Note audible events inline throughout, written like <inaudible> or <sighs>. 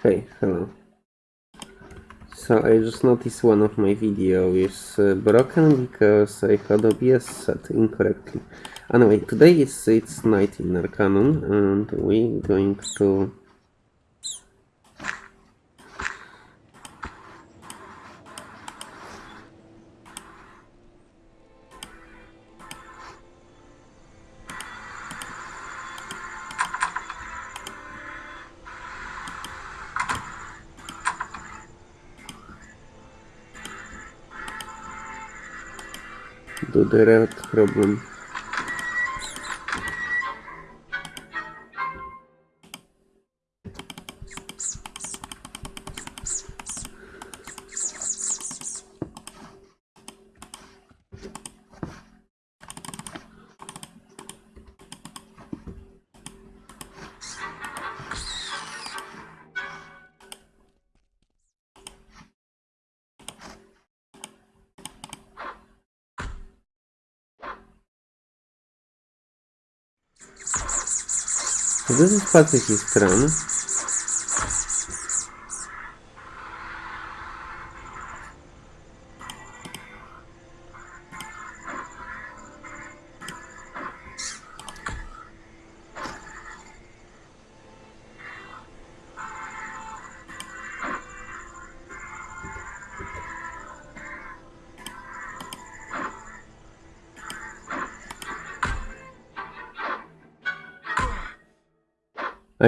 Hey, hello. So I just noticed one of my video is uh, broken because I had OBS set incorrectly. Anyway, today is it's night in Arcanum and we're going to problem. Problem. So this is pacifist run.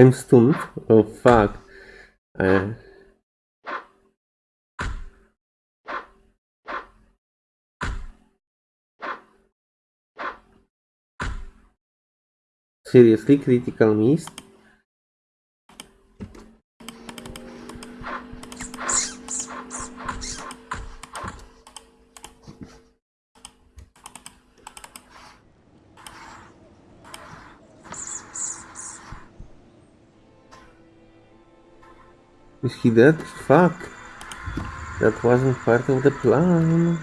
I'm stunned. Oh fuck. Uh, seriously, critical miss? Is he dead? Fuck. That wasn't part of the plan.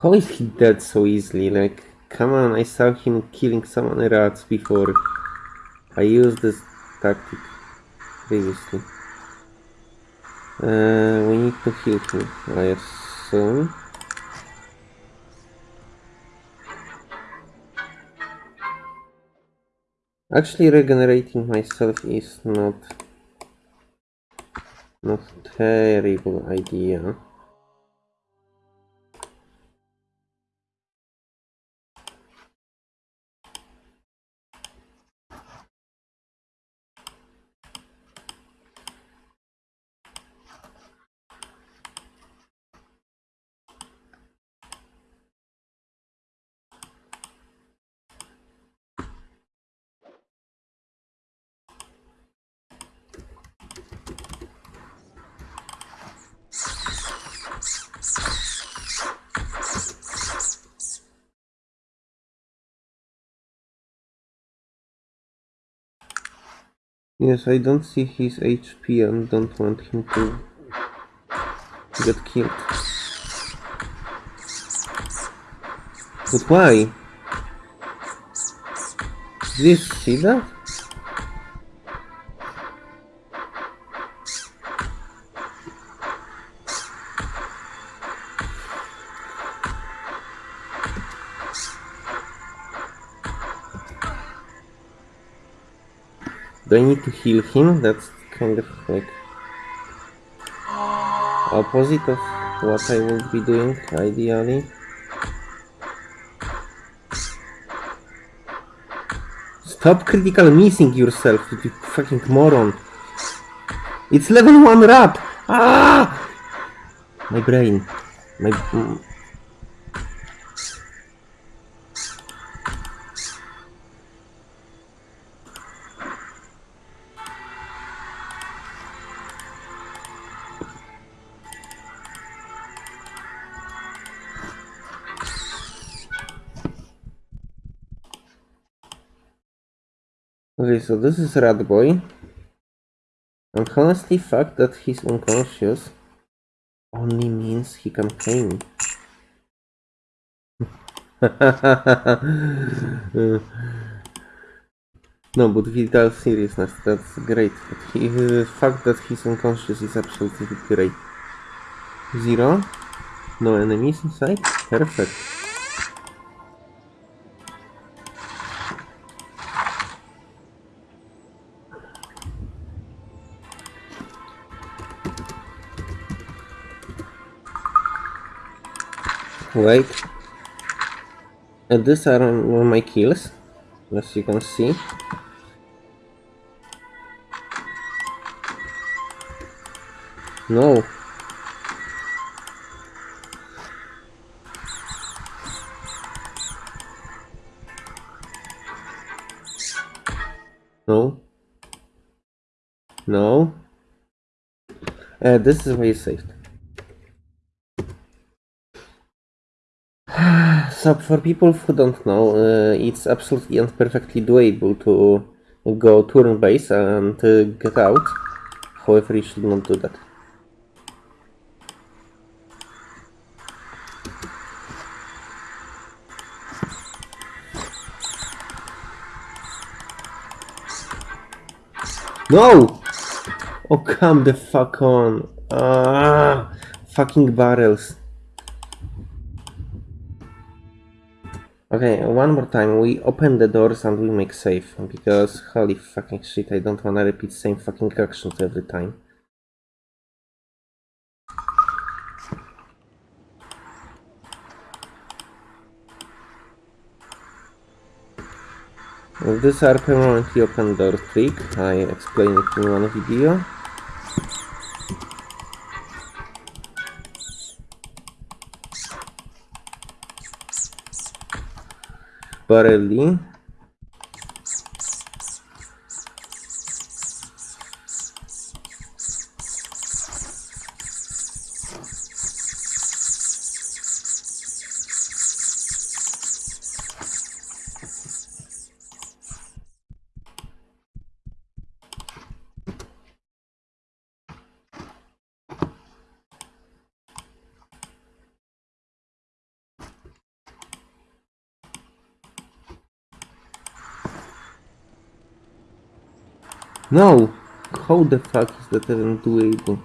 How is he dead so easily? Like, come on, I saw him killing some other rats before. I used this tactic previously. Uh, we need to heal him, I assume. Actually, regenerating myself is not not terrible idea. Yes, I don't see his HP and don't want him to get killed. But why? Did you see that? Do I need to heal him? That's kind of like opposite of what I would be doing ideally. Stop critical missing yourself, you fucking moron. It's level 1 rap! Ah! My brain. My... Okay, so this is Rat Boy. And honestly, fact that he's unconscious only means he can claim. <laughs> No, but with all seriousness, that's great. But he, the fact that he's unconscious is absolutely great. Zero? No enemies inside? Perfect. Wait. And these are um, my kills, as you can see. No. No. No. Uh, this is where you saved. So for people who don't know, uh, it's absolutely and perfectly doable to go turn base and uh, get out. However, you should not do that. No! Oh, come the fuck on. Ah, fucking barrels. Okay, one more time. We open the doors and we make safe. Because holy fucking shit, I don't wanna repeat same fucking actions every time. These are permanently open door trick. I explained it in one video. para ali. No! How the fuck is that even doable?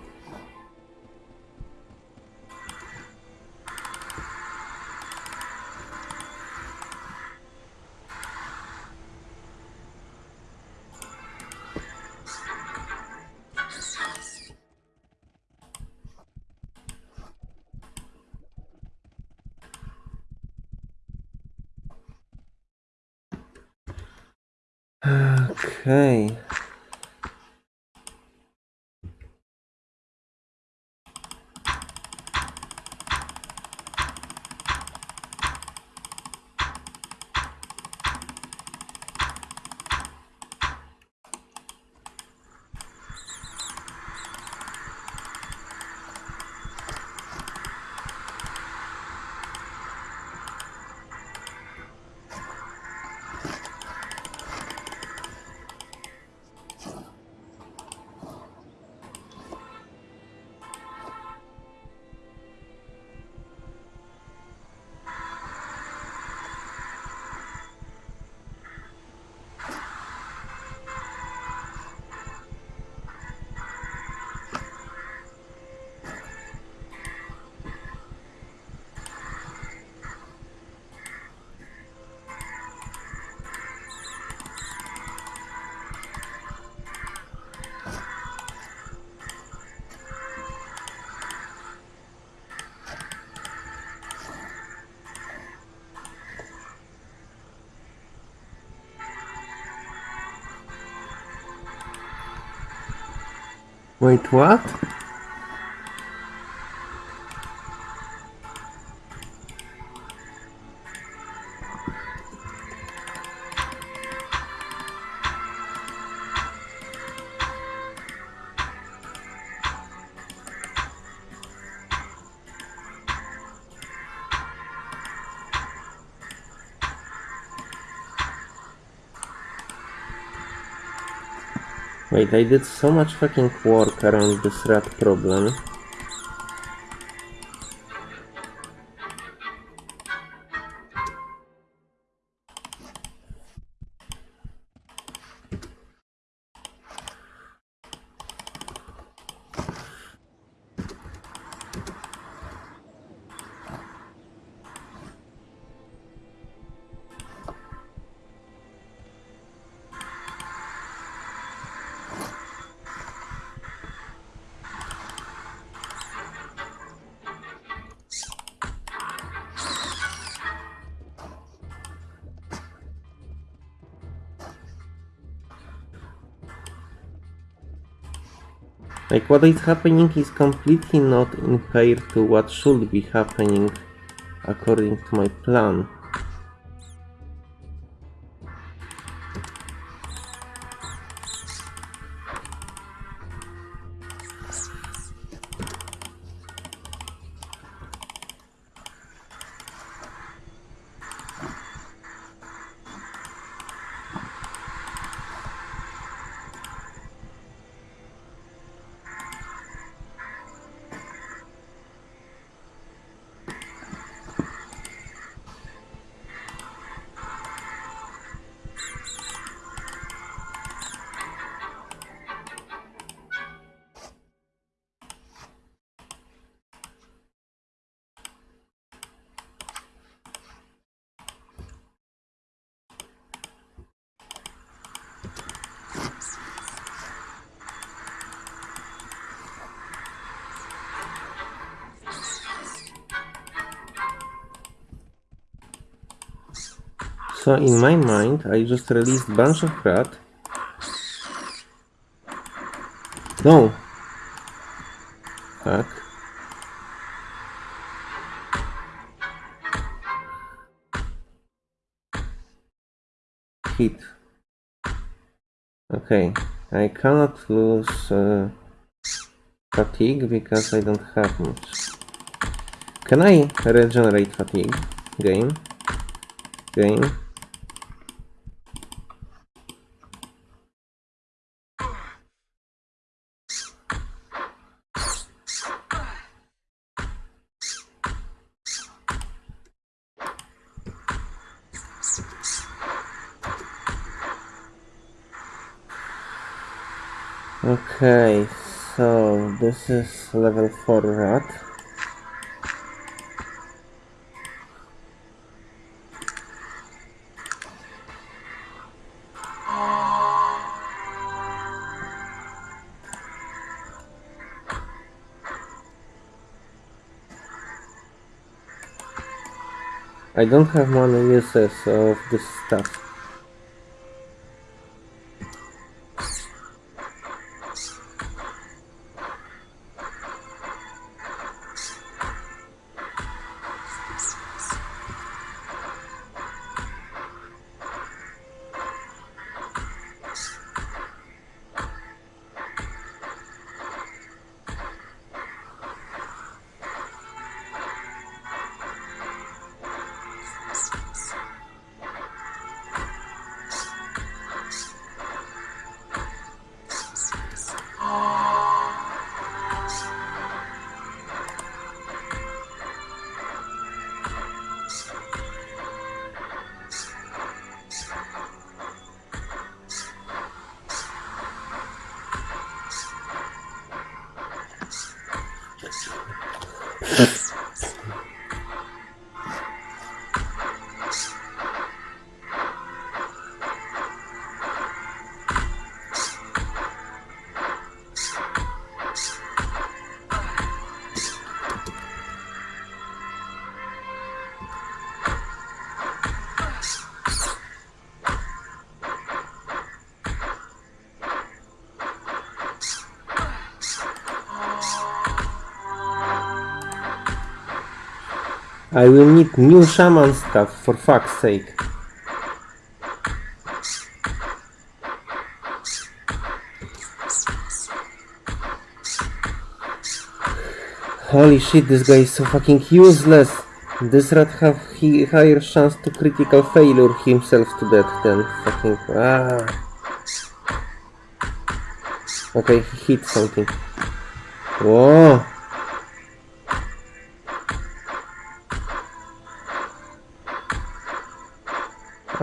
Wait, what? Wait, I did so much fucking work around this rat problem. Like what is happening is completely not in pair to what should be happening according to my plan. So in my mind, I just released bunch of crap. No. Fuck. Hit. Okay, I cannot lose uh, fatigue because I don't have much. Can I regenerate fatigue? Game? Game? Okay, so this is level 4 rat. I don't have many uses of this stuff. I will need new shaman stuff, for fuck's sake. Holy shit, this guy is so fucking useless. This rat have he higher chance to critical failure himself to death than fucking ah. Okay, he hit something. Whoa.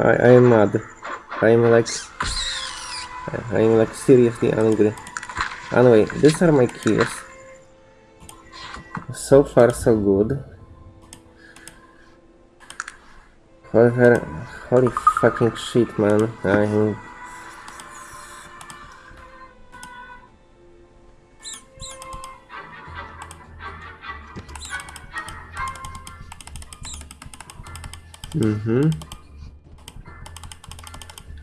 I, I am mad. I am like... I am like seriously angry. Anyway, these are my kills. So far so good. However, holy fucking shit man, I'm... Mm-hmm.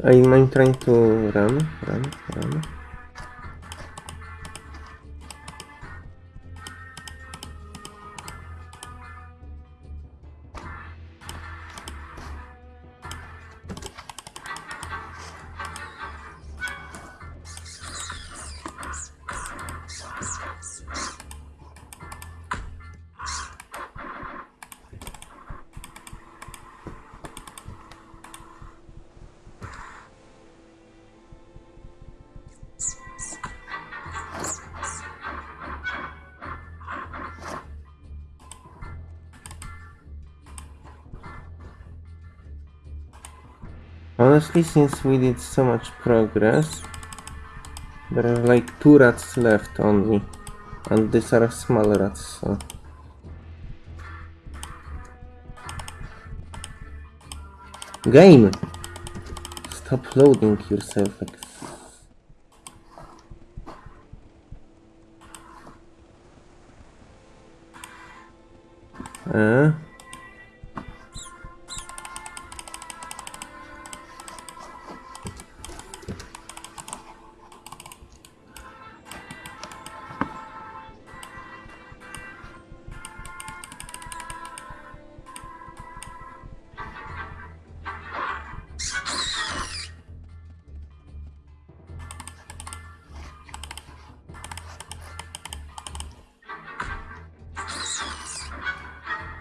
I'm, I'm trying to run, run, run. Since we did so much progress, there are like two rats left only. And these are small rats, so... Game! Stop loading yourself like... Uh,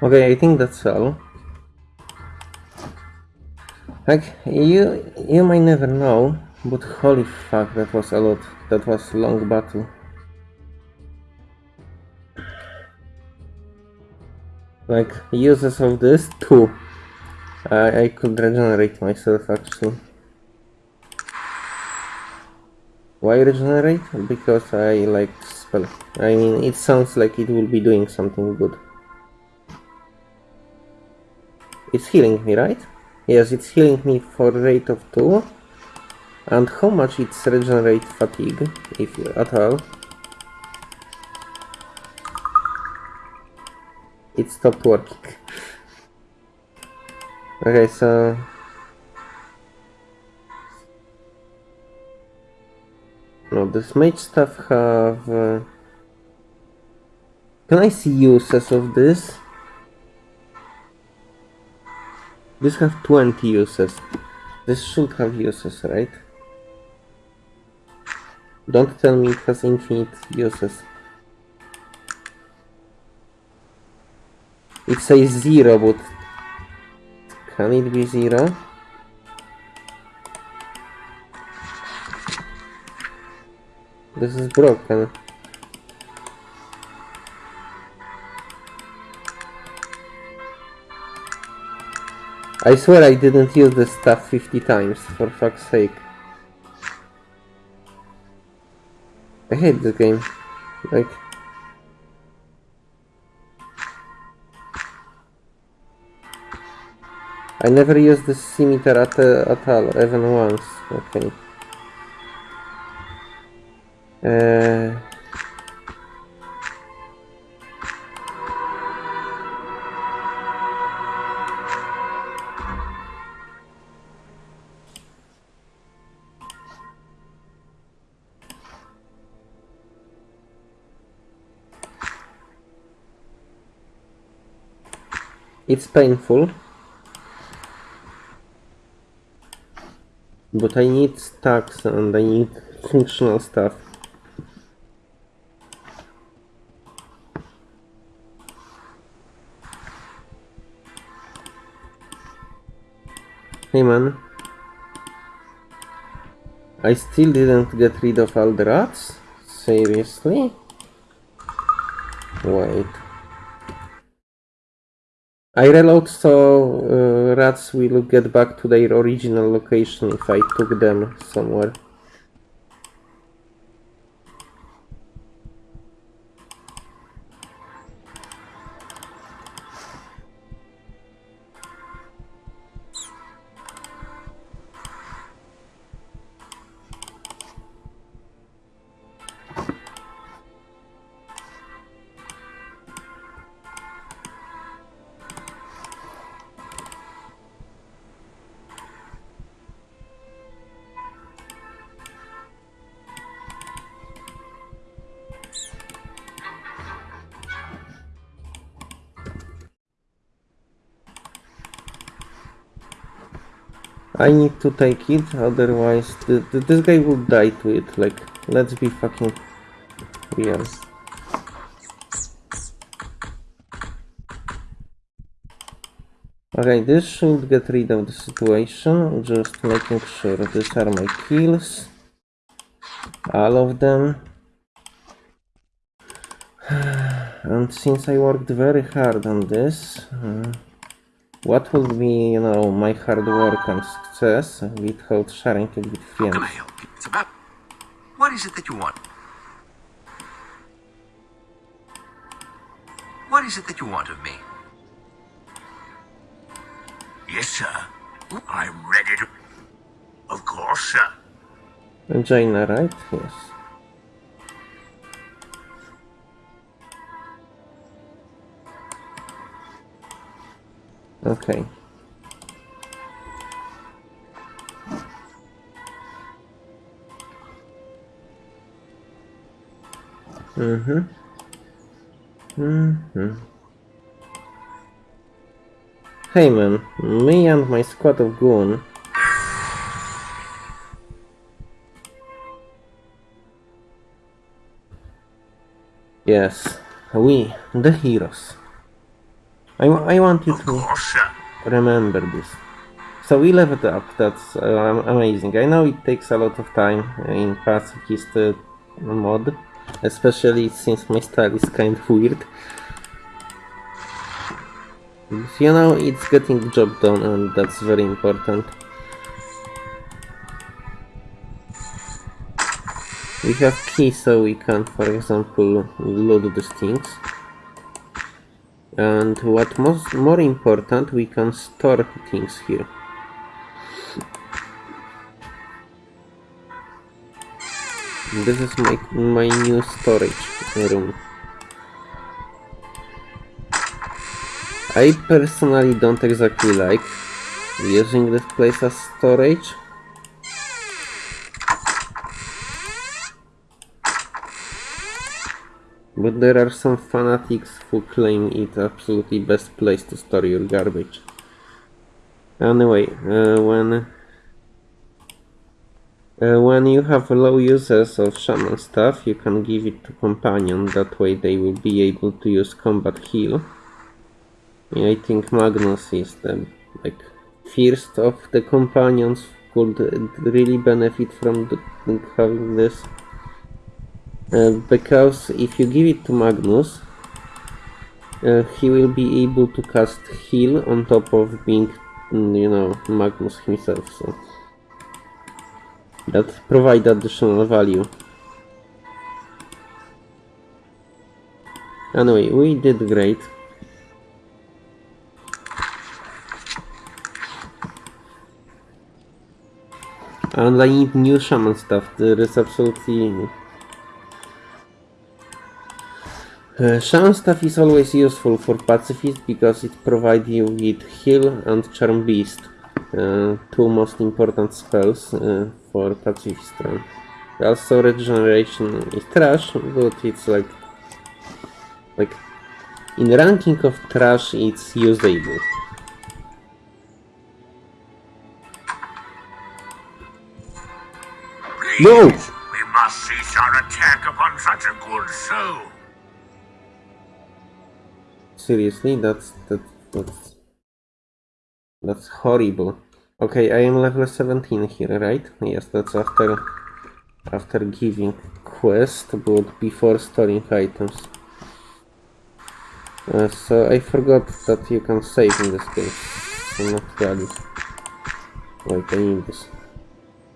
Okay, I think that's all. Like, you, you might never know, but holy fuck, that was a lot. That was a long battle. Like, uses of this, two. I, I could regenerate myself, actually. Why regenerate? Because I like spell. I mean, it sounds like it will be doing something good. It's healing me, right? Yes, it's healing me for rate of 2. And how much it's regenerate fatigue, if at all? It stopped working. <laughs> Okay, so... No, this mage stuff have... Uh... Can I see uses of this? This have 20 uses. This should have uses, right? Don't tell me it has infinite uses. It says zero, but can it be zero? This is broken. I swear I didn't use this stuff 50 times, for fuck's sake. I hate this game. Like... I never used this scimitar at, uh, at all, even once. Okay. Uh... It's painful. But I need stacks and I need functional stuff. Hey man. I still didn't get rid of all the rats? Seriously? Wait. I reload so uh, rats will get back to their original location if I took them somewhere. I need to take it, otherwise th th this guy will die to it, like, let's be fucking real. Okay, this should get rid of the situation, just making sure these are my kills. All of them. <sighs> And since I worked very hard on this, uh, what would be, you know, my hard work and success without sharing it with How can friends? I help you? It's about. What is it that you want? What is it that you want of me? Yes, sir. I'm ready to. Of course, sir. Jaina, right? Yes. Okay. Mm-hmm. Mm-hmm. Hey man, me and my squad of goon Yes, we, the heroes. I, I want you to remember this. So we leveled up, that's uh, amazing. I know it takes a lot of time in pacifist uh, mod, especially since my style is kind of weird. But, You know, it's getting the job done and that's very important. We have keys so we can, for example, load these things. And what most more important, we can store things here. This is my my new storage room. I personally don't exactly like using this place as storage. But there are some fanatics who claim it absolutely best place to store your garbage. Anyway, uh, when uh, when you have low users of shaman stuff, you can give it to companion. That way, they will be able to use combat heal. I think Magnus is the like first of the companions could really benefit from the, having this. Uh, because if you give it to Magnus, uh, he will be able to cast heal on top of being, mm, you know, Magnus himself. So that provide additional value. Anyway, we did great. And I need new shaman stuff. There is absolutely Uh, Shaman stuff is always useful for pacifist because it provides you with heal and charm beast, uh, two most important spells uh, for pacifist run. Also regeneration is trash, but it's like like in ranking of trash it's usable. Please, No! we must cease our attack upon such a good soul. Seriously, that's that that's that's horrible. Okay, I am level 17 here, right? Yes, that's after after giving quest, but before storing items. Uh, so I forgot that you can save in this game. I'm not valid. Wait, I need this.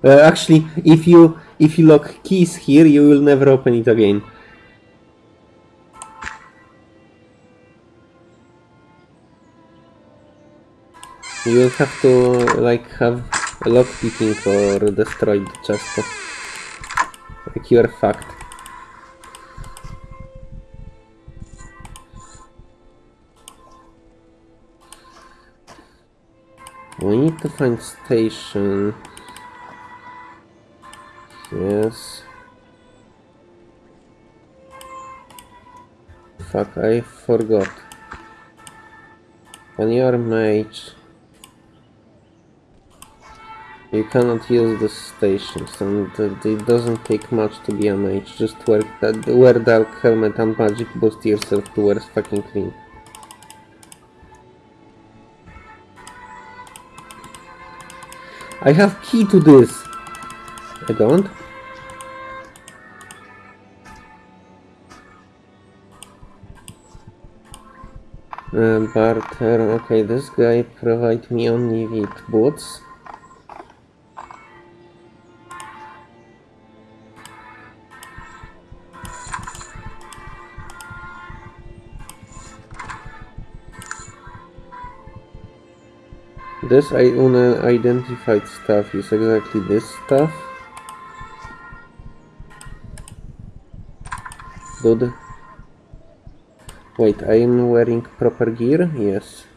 Uh, actually, if you if you lock keys here, you will never open it again. You will have to like have a lock picking or destroy the chest. Like you are fucked. We need to find station. Yes. Fuck, I forgot. When you are mage, you cannot use the stations, and it doesn't take much to be a mage. Just wear wear dark helmet and magic boost yourself to wear fucking clean. I have key to this. I don't. Uh, barter. Okay, this guy provide me only with boots. This I unidentified stuff is exactly this stuff. Dude. Wait, I am wearing proper gear? Yes.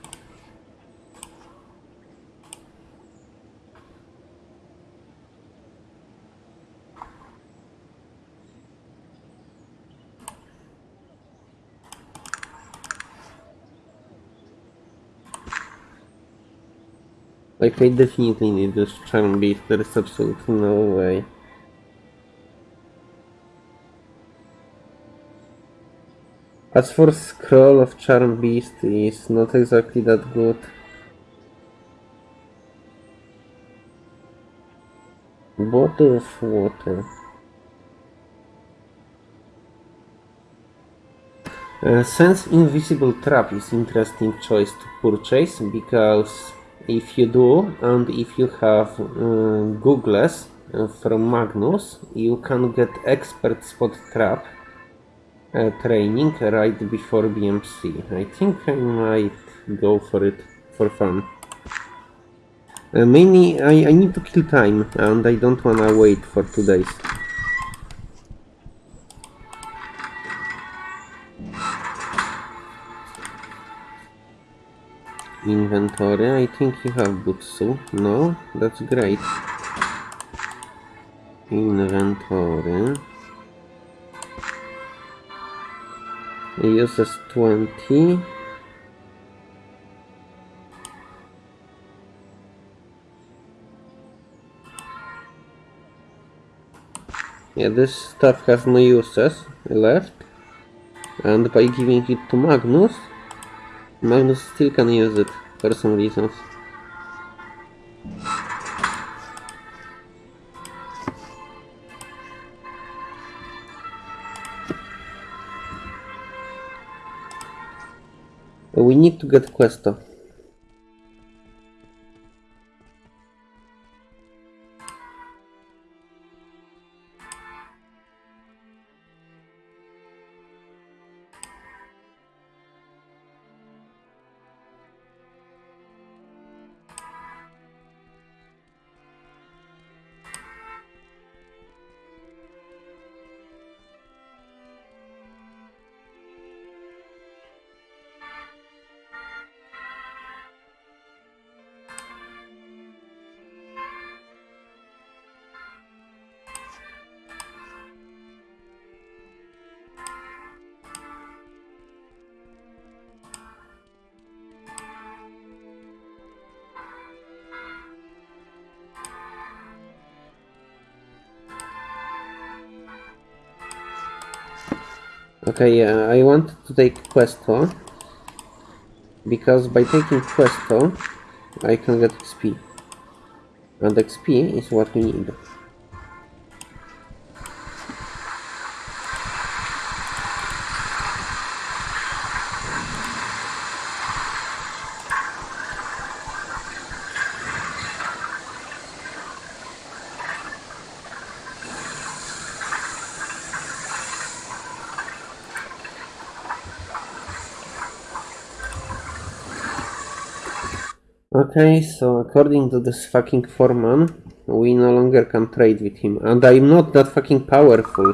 Like, I definitely need this charm beast, there is absolutely no way. As for scroll of charm beast is not exactly that good. Bottle of water. Uh, sense invisible trap is interesting choice to purchase because if you do and if you have uh, googles uh, from Magnus you can get expert spot trap uh, training right before BMC. I think I might go for it for fun. Uh, mainly I, I need to kill time and I don't wanna wait for two days. Inventory, I think you have Butsu. No? That's great. Inventory. Uses 20. Yeah, this stuff has no uses left. And by giving it to Magnus, Magnus still can use it for some reasons. We need to get Questo. Okay, yeah, I want to take Questo because by taking Questo I can get XP and XP is what we need. Okay, so according to this fucking foreman, we no longer can trade with him. And I'm not that fucking powerful.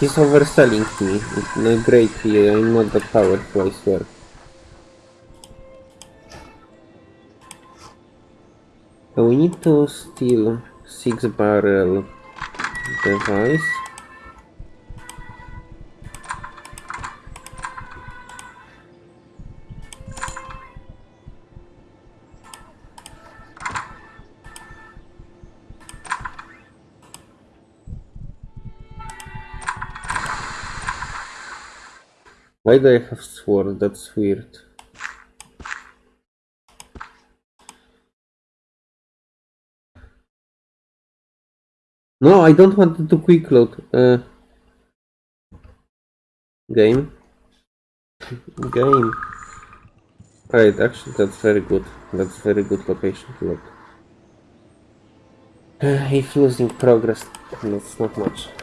He's overselling me. No, greatly, I'm not that powerful, I swear. We need to steal six barrel device. Why do I have sword? That's weird. No, I don't want to quick load. Uh, game. <laughs> Game. Alright, actually that's very good. That's very good location to load. Uh, <sighs> if losing progress, that's not much.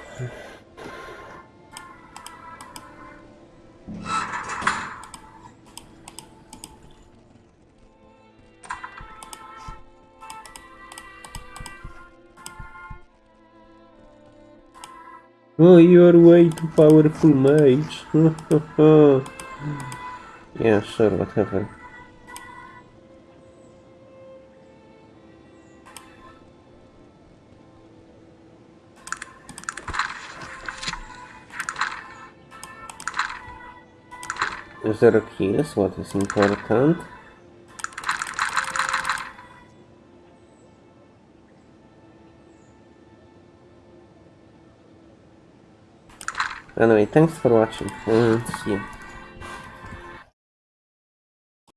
Oh, you're way too powerful, mage. <laughs> yeah, sure, whatever. Zero kills, what is important? Anyway, thanks for watching and see you.